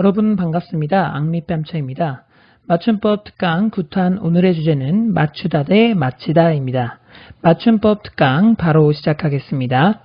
여러분 반갑습니다. 앙미뺨쳐입니다. 맞춤법 특강 9탄 오늘의 주제는 맞추다 대 맞히다입니다. 맞춤법 특강 바로 시작하겠습니다.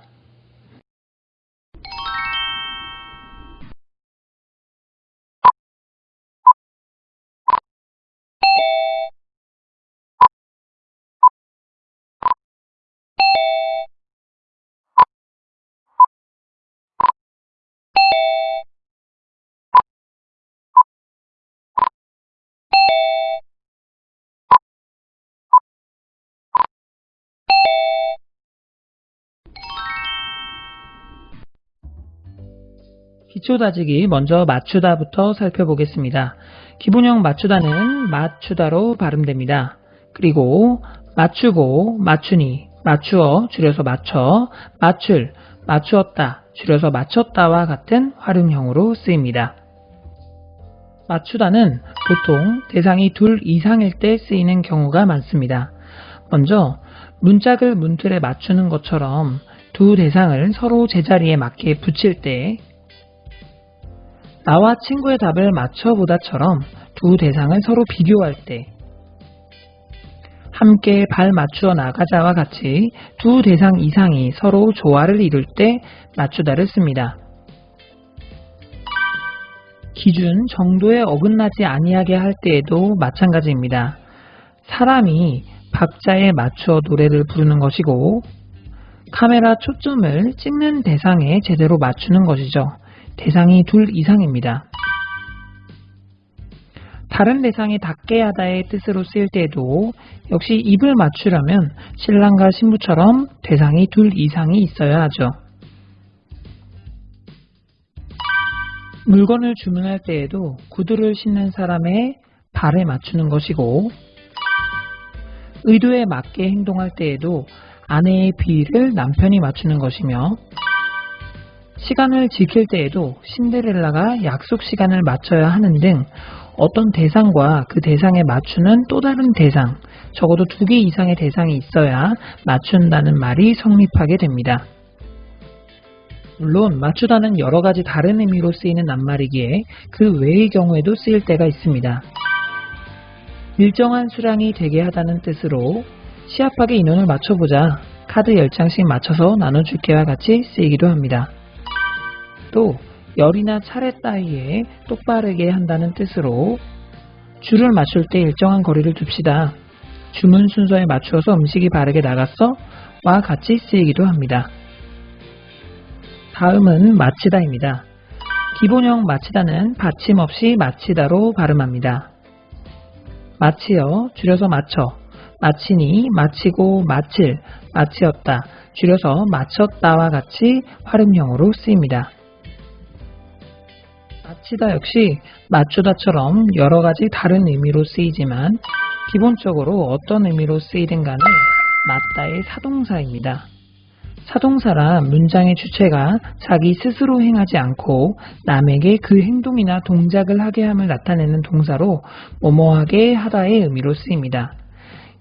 기초 다지기 먼저 맞추다부터 살펴보겠습니다. 기본형 맞추다는 맞추다로 발음됩니다. 그리고 맞추고, 맞추니, 맞추어, 줄여서 맞춰, 맞출, 맞추었다, 줄여서 맞췄다와 같은 활용형으로 쓰입니다. 맞추다는 보통 대상이 둘 이상일 때 쓰이는 경우가 많습니다. 먼저 문짝을 문틀에 맞추는 것처럼 두 대상을 서로 제자리에 맞게 붙일 때 나와 친구의 답을 맞춰보다처럼 두 대상을 서로 비교할 때 함께 발 맞추어 나가자와 같이 두 대상 이상이 서로 조화를 이룰 때 맞추다를 씁니다. 기준 정도에 어긋나지 아니하게 할 때에도 마찬가지입니다. 사람이 박자에 맞추어 노래를 부르는 것이고 카메라 초점을 찍는 대상에 제대로 맞추는 것이죠. 대상이 둘 이상입니다. 다른 대상이 닿게 하다의 뜻으로 쓰일 때에도 역시 입을 맞추려면 신랑과 신부처럼 대상이 둘 이상이 있어야 하죠. 물건을 주문할 때에도 구두를 신는 사람의 발에 맞추는 것이고 의도에 맞게 행동할 때에도 아내의 비위를 남편이 맞추는 것이며 시간을 지킬 때에도 신데렐라가 약속 시간을 맞춰야 하는 등 어떤 대상과 그 대상에 맞추는 또 다른 대상, 적어도 두 개 이상의 대상이 있어야 맞춘다는 말이 성립하게 됩니다. 물론 맞추다는 여러 가지 다른 의미로 쓰이는 낱말이기에 그 외의 경우에도 쓰일 때가 있습니다. 일정한 수량이 되게 하다는 뜻으로 시합하게 인원을 맞춰보자 카드 10장씩 맞춰서 나눠줄게와 같이 쓰이기도 합니다. 또 열이나 차례 따위에 똑바르게 한다는 뜻으로 줄을 맞출 때 일정한 거리를 둡시다. 주문 순서에 맞추어서 음식이 바르게 나갔어? 와 같이 쓰이기도 합니다. 다음은 마치다입니다. 기본형 마치다는 받침 없이 마치다로 발음합니다. 마치어, 줄여서 맞춰, 마치니, 마치고, 마칠, 마치었다, 줄여서 맞췄다와 같이 활음형으로 쓰입니다. 마치다 역시 맞추다처럼 여러 가지 다른 의미로 쓰이지만 기본적으로 어떤 의미로 쓰이든 간에 맞다의 사동사입니다. 사동사라 문장의 주체가 자기 스스로 행하지 않고 남에게 그 행동이나 동작을 하게 함을 나타내는 동사로 뭐뭐하게 하다의 의미로 쓰입니다.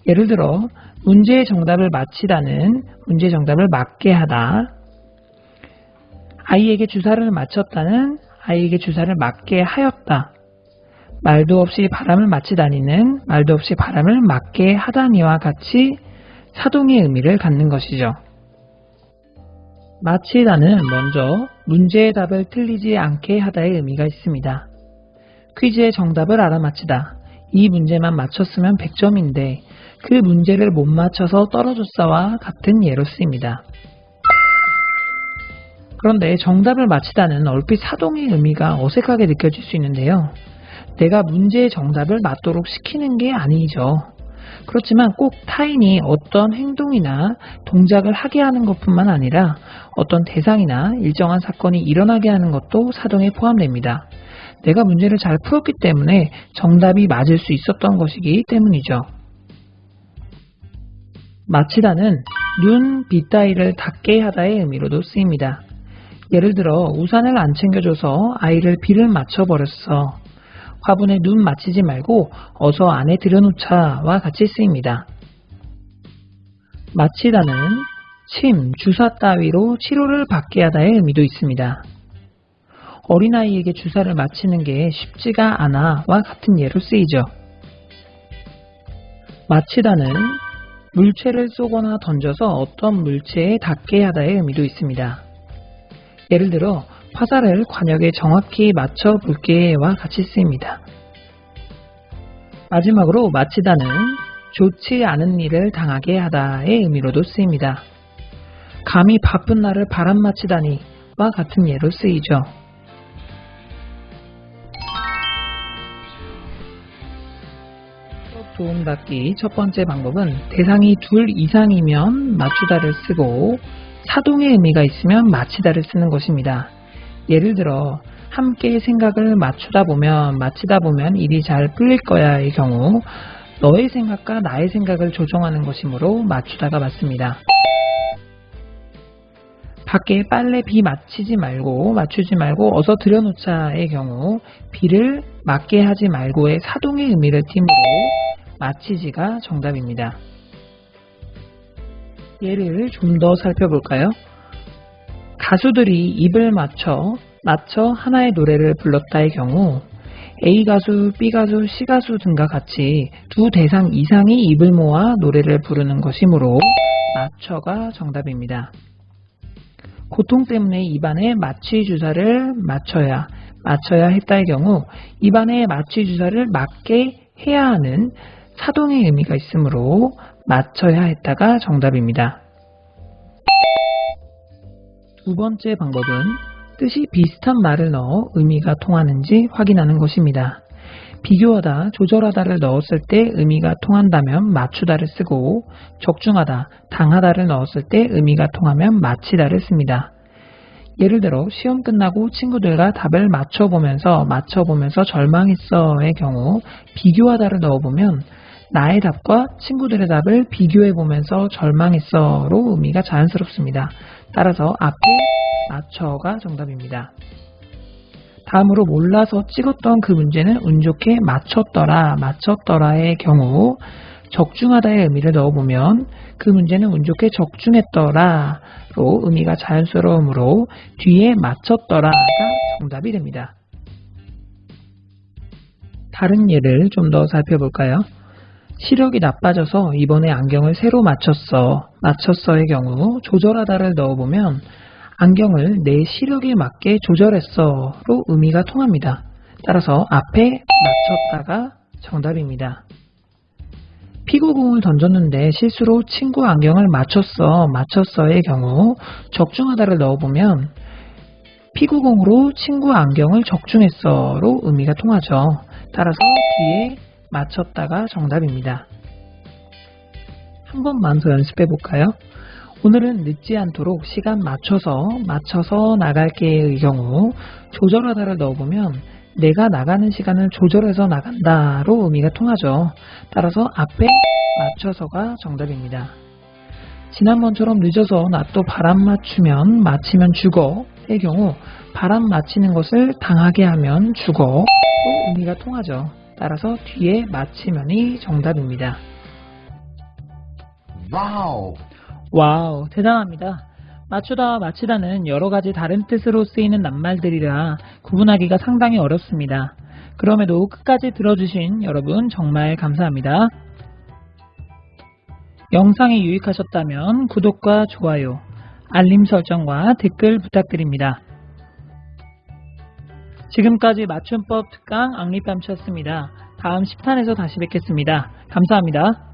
예를 들어 문제의 정답을 맞히다는 문제 정답을 맞게 하다 아이에게 주사를 맞췄다는 아이에게 주사를 맞게 하였다. 말도 없이 바람을 맞히다니는 말도 없이 바람을 맞게 하다니와 같이 사동의 의미를 갖는 것이죠. 마치다는 먼저 문제의 답을 틀리지 않게 하다의 의미가 있습니다. 퀴즈의 정답을 알아맞히다. 이 문제만 맞췄으면 100점인데 그 문제를 못 맞춰서 떨어졌어와 같은 예로 쓰입니다. 그런데 정답을 맞히다는 얼핏 사동의 의미가 어색하게 느껴질 수 있는데요. 내가 문제의 정답을 맞도록 시키는 게 아니죠. 그렇지만 꼭 타인이 어떤 행동이나 동작을 하게 하는 것뿐만 아니라 어떤 대상이나 일정한 사건이 일어나게 하는 것도 사동에 포함됩니다. 내가 문제를 잘 풀었기 때문에 정답이 맞을 수 있었던 것이기 때문이죠. 마치다는 눈, 빛 따위를 닿게 하다의 의미로도 쓰입니다. 예를 들어 우산을 안 챙겨줘서 아이를 비를 맞춰버렸어. 화분에 눈 맞히지 말고 어서 안에 들여놓자와 같이 쓰입니다. 마치다는 침, 주사 따위로 치료를 받게 하다의 의미도 있습니다. 어린아이에게 주사를 맞히는 게 쉽지가 않아와 같은 예로 쓰이죠. 마치다는 물체를 쏘거나 던져서 어떤 물체에 닿게 하다의 의미도 있습니다. 예를 들어 화살을 관역에 정확히 맞춰 볼게와 같이 쓰입니다. 마지막으로 마치다는 좋지 않은 일을 당하게 하다의 의미로도 쓰입니다. 감히 바쁜 날을 바람 마치다니 와 같은 예로 쓰이죠. 수업 도움닫기 첫 번째 방법은 대상이 둘 이상이면 맞추다를 쓰고 사동의 의미가 있으면 마치다를 쓰는 것입니다. 예를 들어 함께 생각을 맞추다 보면 마치다 보면 일이 잘 풀릴 거야의 경우 너의 생각과 나의 생각을 조정하는 것이므로 맞추다가 맞습니다. 밖에 빨래 비 맞히지 말고 맞추지 말고 어서 들여놓자의 경우 비를 맞게 하지 말고의 사동의 의미를 띠므로 맞히지가 정답입니다. 예를 좀 더 살펴볼까요? 가수들이 입을 맞춰 맞춰 하나의 노래를 불렀다의 경우 A 가수, B 가수, C 가수 등과 같이 두 대상 이상이 입을 모아 노래를 부르는 것이므로 맞춰가 정답입니다. 고통 때문에 입안에 마취 주사를 맞춰야 맞춰야 했다의 경우 입안에 마취 주사를 맞게 해야 하는 사동의 의미가 있으므로 맞춰야 했다가 정답입니다. 두 번째 방법은 뜻이 비슷한 말을 넣어 의미가 통하는지 확인하는 것입니다. 비교하다, 조절하다를 넣었을 때 의미가 통한다면 맞추다를 쓰고 적중하다, 당하다를 넣었을 때 의미가 통하면 마치다를 씁니다. 예를 들어 시험 끝나고 친구들과 답을 맞춰보면서 맞춰보면서 절망했어의 경우 비교하다를 넣어보면 나의 답과 친구들의 답을 비교해보면서 절망했어로 의미가 자연스럽습니다. 따라서 앞에 맞춰가 정답입니다. 다음으로 몰라서 찍었던 그 문제는 운 좋게 맞췄더라, 맞췄더라의 경우 적중하다의 의미를 넣어보면 그 문제는 운 좋게 적중했더라로 의미가 자연스러우므로 뒤에 맞췄더라가 정답이 됩니다. 다른 예를 좀 더 살펴볼까요? 시력이 나빠져서 이번에 안경을 새로 맞췄어. 맞췄어의 경우 조절하다를 넣어보면 안경을 내 시력에 맞게 조절했어로 의미가 통합니다. 따라서 앞에 맞췄다가 정답입니다. 피구공을 던졌는데 실수로 친구 안경을 맞췄어, 맞췄어의 경우 적중하다를 넣어보면 피구공으로 친구 안경을 적중했어로 의미가 통하죠. 따라서 뒤에 맞췄다가 정답입니다. 한 번만 더 연습해 볼까요? 오늘은 늦지 않도록 시간 맞춰서 맞춰서 나갈게의 경우 조절하다를 넣어보면 내가 나가는 시간을 조절해서 나간다로 의미가 통하죠. 따라서 앞에 맞춰서가 정답입니다. 지난번처럼 늦어서 나 또 바람 맞추면 맞히면 죽어의 경우 바람 맞히는 것을 당하게 하면 죽어로 의미가 통하죠. 따라서 뒤에 맞히면이 정답입니다. 와우. 와우, 대단합니다. 맞추다, 맞히다는 여러 가지 다른 뜻으로 쓰이는 낱말들이라 구분하기가 상당히 어렵습니다. 그럼에도 끝까지 들어주신 여러분 정말 감사합니다. 영상이 유익하셨다면 구독과 좋아요, 알림 설정과 댓글 부탁드립니다. 지금까지 맞춤법 특강 앙리밤치였습니다. 다음 10탄에서 다시 뵙겠습니다. 감사합니다.